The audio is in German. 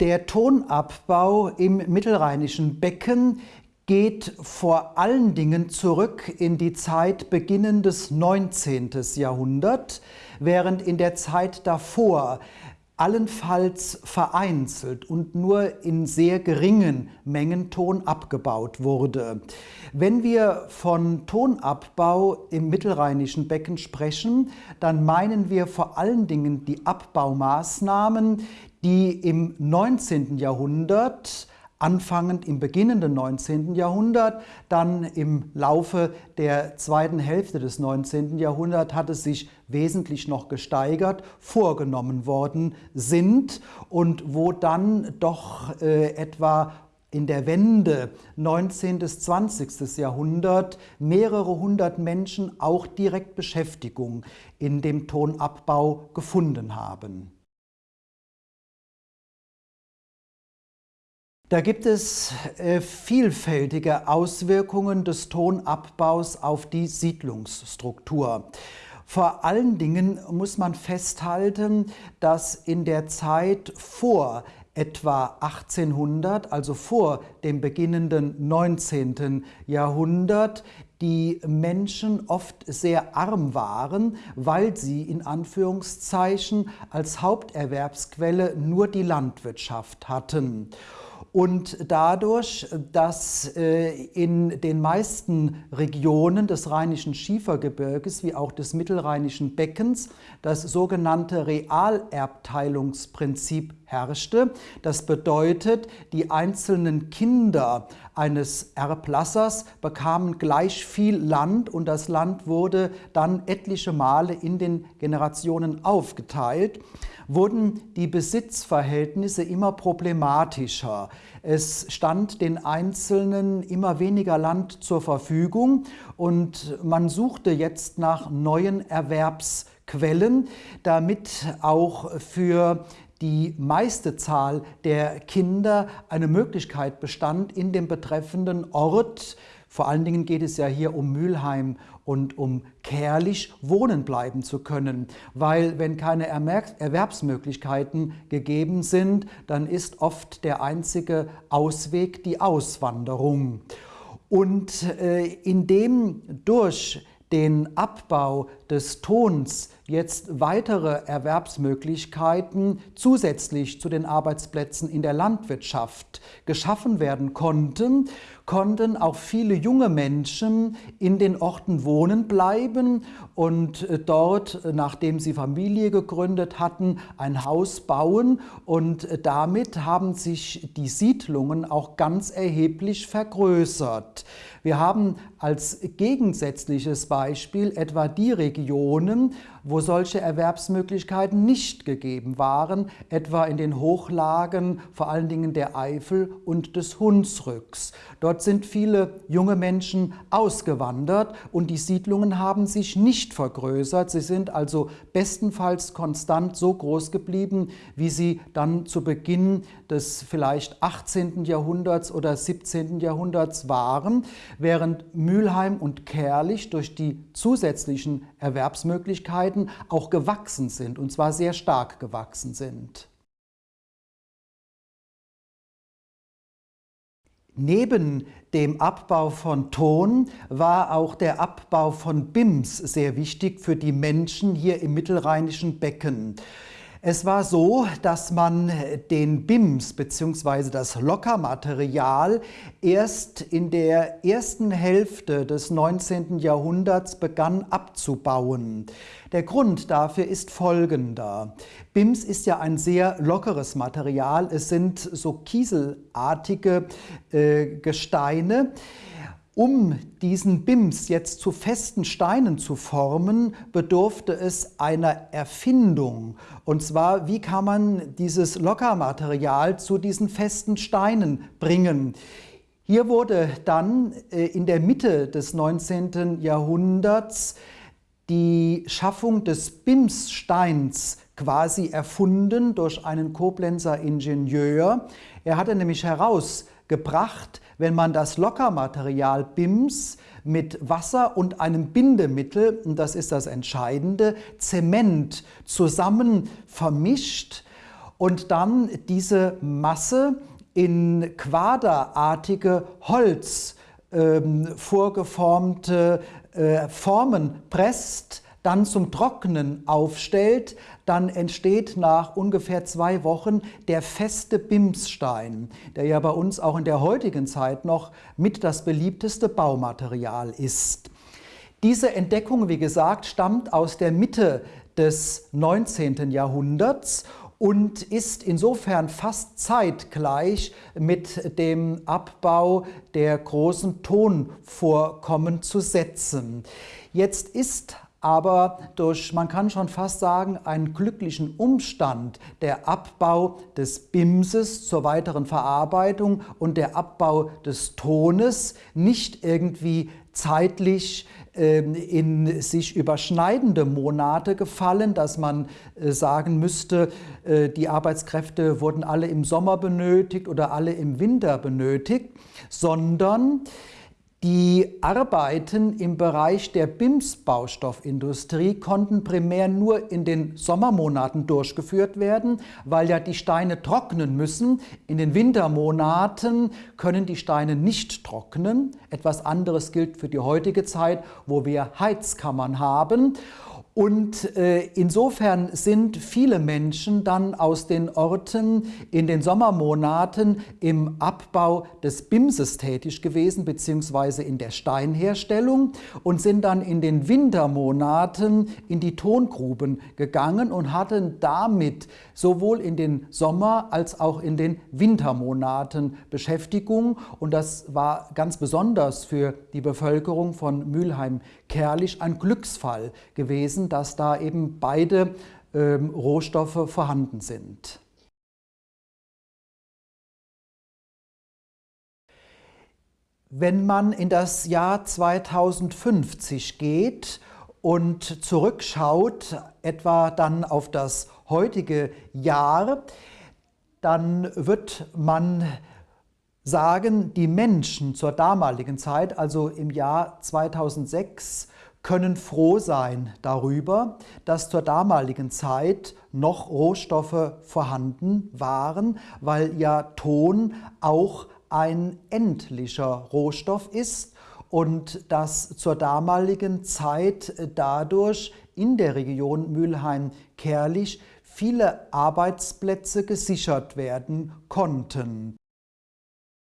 der Tonabbau im mittelrheinischen Becken geht vor allen Dingen zurück in die Zeit beginnendes 19. Jahrhundert, während in der Zeit davor allenfalls vereinzelt und nur in sehr geringen Mengen Ton abgebaut wurde. Wenn wir von Tonabbau im mittelrheinischen Becken sprechen, dann meinen wir vor allen Dingen die Abbaumaßnahmen, die im 19. Jahrhundert anfangend im beginnenden 19. Jahrhundert, dann im Laufe der zweiten Hälfte des 19. Jahrhunderts hat es sich wesentlich noch gesteigert, vorgenommen worden sind und wo dann doch äh, etwa in der Wende 19. bis 20. Jahrhundert mehrere hundert Menschen auch direkt Beschäftigung in dem Tonabbau gefunden haben. Da gibt es äh, vielfältige Auswirkungen des Tonabbaus auf die Siedlungsstruktur. Vor allen Dingen muss man festhalten, dass in der Zeit vor etwa 1800, also vor dem beginnenden 19. Jahrhundert, die Menschen oft sehr arm waren, weil sie in Anführungszeichen als Haupterwerbsquelle nur die Landwirtschaft hatten und dadurch, dass äh, in den meisten Regionen des Rheinischen Schiefergebirges wie auch des Mittelrheinischen Beckens das sogenannte Realerbteilungsprinzip herrschte. Das bedeutet, die einzelnen Kinder eines Erblassers bekamen gleich viel Land und das Land wurde dann etliche Male in den Generationen aufgeteilt wurden die Besitzverhältnisse immer problematischer. Es stand den Einzelnen immer weniger Land zur Verfügung und man suchte jetzt nach neuen Erwerbsquellen, damit auch für die meiste Zahl der Kinder eine Möglichkeit bestand, in dem betreffenden Ort vor allen Dingen geht es ja hier um Mülheim und um Kerlich wohnen bleiben zu können, weil wenn keine Erwerbsmöglichkeiten gegeben sind, dann ist oft der einzige Ausweg die Auswanderung. Und äh, indem durch den Abbau des Tons jetzt weitere Erwerbsmöglichkeiten zusätzlich zu den Arbeitsplätzen in der Landwirtschaft geschaffen werden konnten, konnten auch viele junge Menschen in den Orten wohnen bleiben und äh, dort, äh, nachdem sie Familie gegründet hatten, ein Haus bauen und äh, damit haben sich die Siedlungen auch ganz erheblich vergrößert. Wir haben als gegensätzliches Beispiel etwa die Regionen, wo solche Erwerbsmöglichkeiten nicht gegeben waren, etwa in den Hochlagen, vor allen Dingen der Eifel und des Hunsrücks. Dort sind viele junge Menschen ausgewandert und die Siedlungen haben sich nicht vergrößert. Sie sind also bestenfalls konstant so groß geblieben, wie sie dann zu Beginn des vielleicht 18. Jahrhunderts oder 17. Jahrhunderts waren, während Mülheim und Kerlich durch die zusätzlichen Erwerbsmöglichkeiten Auch gewachsen sind, und zwar sehr stark gewachsen sind. Neben dem Abbau von Ton war auch der Abbau von BIMS sehr wichtig für die Menschen hier im mittelrheinischen Becken. Es war so, dass man den BIMS bzw. das Lockermaterial erst in der ersten Hälfte des 19. Jahrhunderts begann abzubauen. Der Grund dafür ist folgender. BIMS ist ja ein sehr lockeres Material. Es sind so kieselartige äh, Gesteine. Um diesen BIMS jetzt zu festen Steinen zu formen, bedurfte es einer Erfindung. Und zwar, wie kann man dieses Lockermaterial zu diesen festen Steinen bringen? Hier wurde dann äh, in der Mitte des 19. Jahrhunderts die Schaffung des BIMS-Steins quasi erfunden durch einen Koblenzer Ingenieur. Er hatte nämlich herausgebracht, wenn man das Lockermaterial BIMS mit Wasser und einem Bindemittel, und das ist das Entscheidende, Zement zusammen vermischt und dann diese Masse in quaderartige Holz ähm, vorgeformte äh, Formen presst, dann zum Trocknen aufstellt, dann entsteht nach ungefähr zwei Wochen der feste Bimsstein, der ja bei uns auch in der heutigen Zeit noch mit das beliebteste Baumaterial ist. Diese Entdeckung, wie gesagt, stammt aus der Mitte des 19. Jahrhunderts und ist insofern fast zeitgleich mit dem Abbau der großen Tonvorkommen zu setzen. Jetzt ist aber durch, man kann schon fast sagen, einen glücklichen Umstand, der Abbau des Bimses zur weiteren Verarbeitung und der Abbau des Tones nicht irgendwie zeitlich ähm, in sich überschneidende Monate gefallen, dass man äh, sagen müsste, äh, die Arbeitskräfte wurden alle im Sommer benötigt oder alle im Winter benötigt, sondern die Arbeiten im Bereich der BIMS-Baustoffindustrie konnten primär nur in den Sommermonaten durchgeführt werden, weil ja die Steine trocknen müssen. In den Wintermonaten können die Steine nicht trocknen. Etwas anderes gilt für die heutige Zeit, wo wir Heizkammern haben. Und äh, insofern sind viele Menschen dann aus den Orten in den Sommermonaten im Abbau des Bimses tätig gewesen, beziehungsweise in der Steinherstellung und sind dann in den Wintermonaten in die Tongruben gegangen und hatten damit sowohl in den Sommer- als auch in den Wintermonaten Beschäftigung. Und das war ganz besonders für die Bevölkerung von Mülheim-Kerlich ein Glücksfall gewesen, dass da eben beide ähm, Rohstoffe vorhanden sind. Wenn man in das Jahr 2050 geht und zurückschaut, etwa dann auf das heutige Jahr, dann wird man sagen, die Menschen zur damaligen Zeit, also im Jahr 2006, können froh sein darüber, dass zur damaligen Zeit noch Rohstoffe vorhanden waren, weil ja Ton auch ein endlicher Rohstoff ist und dass zur damaligen Zeit dadurch in der Region Mülheim-Kerlich viele Arbeitsplätze gesichert werden konnten.